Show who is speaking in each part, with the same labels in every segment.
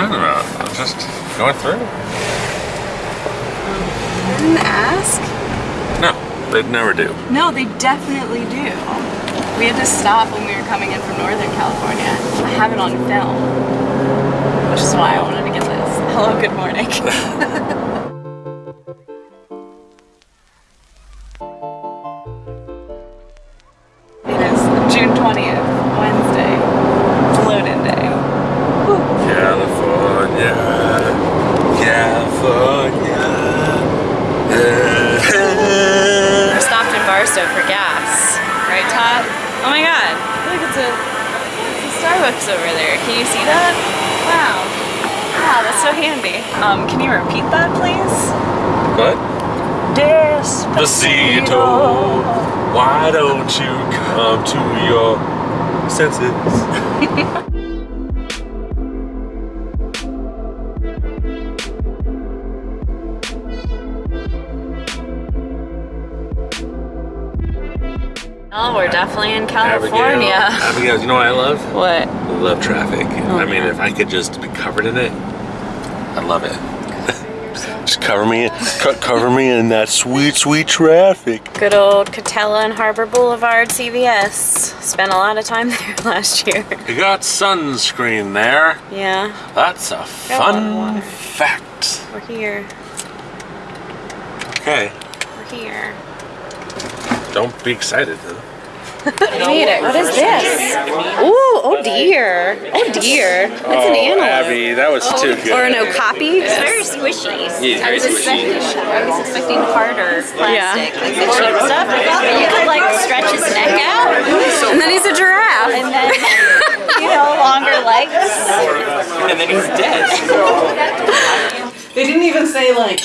Speaker 1: talking about? I'm just going through.
Speaker 2: Didn't ask?
Speaker 1: No, they'd never do.
Speaker 2: No, they definitely do. We had to stop when we were coming in from Northern California. I have it on film, which is why I wanted to get this. Hello, good morning. it is June 20th, Wednesday. Load-in day.
Speaker 1: California, California.
Speaker 2: We for gas. Right, Todd? Oh my god. Look, it's a, it's a Starbucks over there. Can you see that? Wow. Wow, that's so handy. Um, can you repeat that, please?
Speaker 1: What?
Speaker 2: Despacito.
Speaker 1: Despacito. Why don't you come to your senses?
Speaker 2: Oh, we're definitely in
Speaker 1: Abigail,
Speaker 2: California.
Speaker 1: Abigail, you know what I love?
Speaker 2: What?
Speaker 1: I love traffic. Oh, I mean, if I could just be covered in it, I love it. just cover me, cover me in that sweet, sweet traffic.
Speaker 2: Good old Katella and Harbor Boulevard CVS. Spent a lot of time there last year.
Speaker 1: You got sunscreen there.
Speaker 2: Yeah,
Speaker 1: That's a
Speaker 2: Got a
Speaker 1: fun
Speaker 2: water.
Speaker 1: fact.
Speaker 2: we're here.
Speaker 1: Okay,
Speaker 2: We're here.
Speaker 1: Don't be excited though.
Speaker 2: Made it. What is this? Ooh, oh dear. Oh dear. That's an oh, antelope.
Speaker 1: that was oh, too good.
Speaker 2: Or an okapi.
Speaker 3: It's very squishy.
Speaker 1: Yeah, very
Speaker 3: I was expecting, I was expecting harder plastic,
Speaker 2: Yeah.
Speaker 3: like the cheap stuff. I you could like stretch his neck out,
Speaker 2: And then he's a giraffe.
Speaker 3: and then you know longer legs.
Speaker 4: and then he's dead.
Speaker 5: They didn't even say like,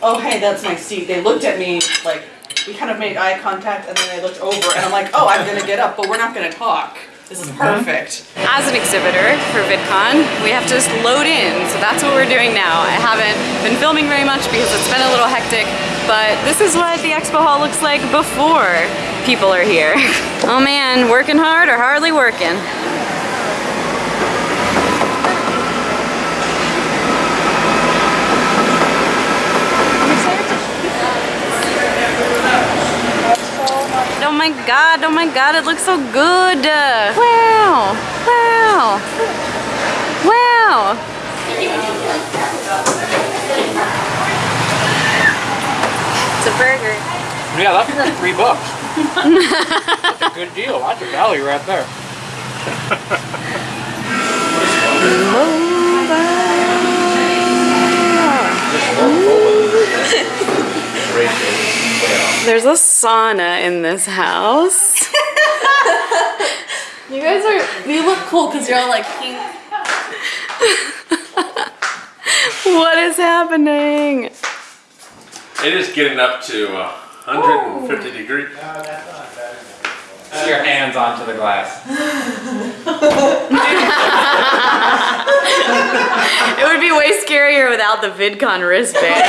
Speaker 5: oh hey, that's my seat. They looked at me like, we kind of made eye contact and then I looked over and I'm like, oh, I'm gonna get up, but we're not gonna talk. This is mm-hmm. perfect.
Speaker 2: As an exhibitor for VidCon, we have to just load in, so that's what we're doing now. I haven't been filming very much because it's been a little hectic, but this is what the expo hall looks like before people are here. Oh man, working hard or hardly working? My god, oh my god, it looks so good. Wow, wow, wow.
Speaker 3: It's a burger.
Speaker 4: Yeah, that's three bucks. that's a good deal. That's a value right there.
Speaker 2: There's a sauna in this house.
Speaker 5: You guys are, you look cool because you're all like pink.
Speaker 2: What is happening?
Speaker 1: It is getting up to uh, 150 degrees.
Speaker 4: Put your hands onto the glass.
Speaker 2: It would be way scarier without the VidCon wristband.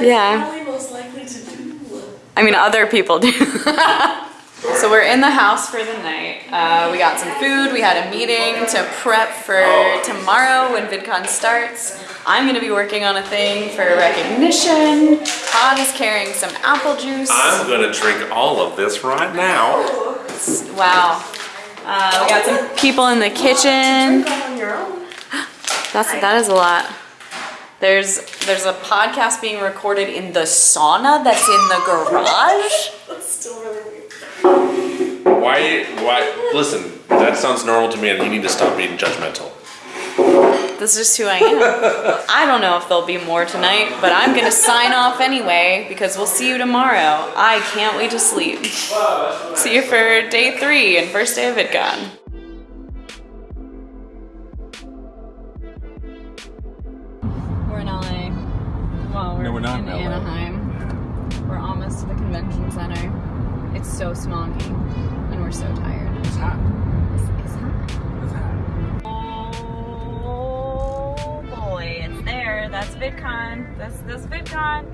Speaker 4: You swear on your channel?
Speaker 5: What
Speaker 2: is Yeah.
Speaker 5: Most likely to do?
Speaker 2: I mean, other people do. so we're in the house for the night. Uh, we got some food. We had a meeting to prep for tomorrow when VidCon starts. I'm gonna be working on a thing for recognition. Todd is carrying some apple juice.
Speaker 1: I'm gonna drink all of this right now.
Speaker 2: Wow. Uh, we got some people in the kitchen.
Speaker 5: On your own.
Speaker 2: That's that is a lot. There's there's a podcast being recorded in the sauna that's in the garage.
Speaker 5: That's still really weird.
Speaker 1: Why? Why? Listen, that sounds normal to me, and you need to stop being judgmental.
Speaker 2: This is just who I am. I don't know if there'll be more tonight, but I'm gonna sign off anyway because we'll see you tomorrow. I can't wait to sleep. See you for day three and first day of VidCon. We're in LA. Well, we're,
Speaker 1: No, we're not
Speaker 2: in,
Speaker 1: in LA.
Speaker 2: Anaheim. We're almost to the convention center. It's so smoggy, and we're so tired.
Speaker 1: It's hot.
Speaker 2: It's, it's hot.
Speaker 1: It's hot.
Speaker 2: Oh boy, it's there. That's VidCon. That's that's VidCon.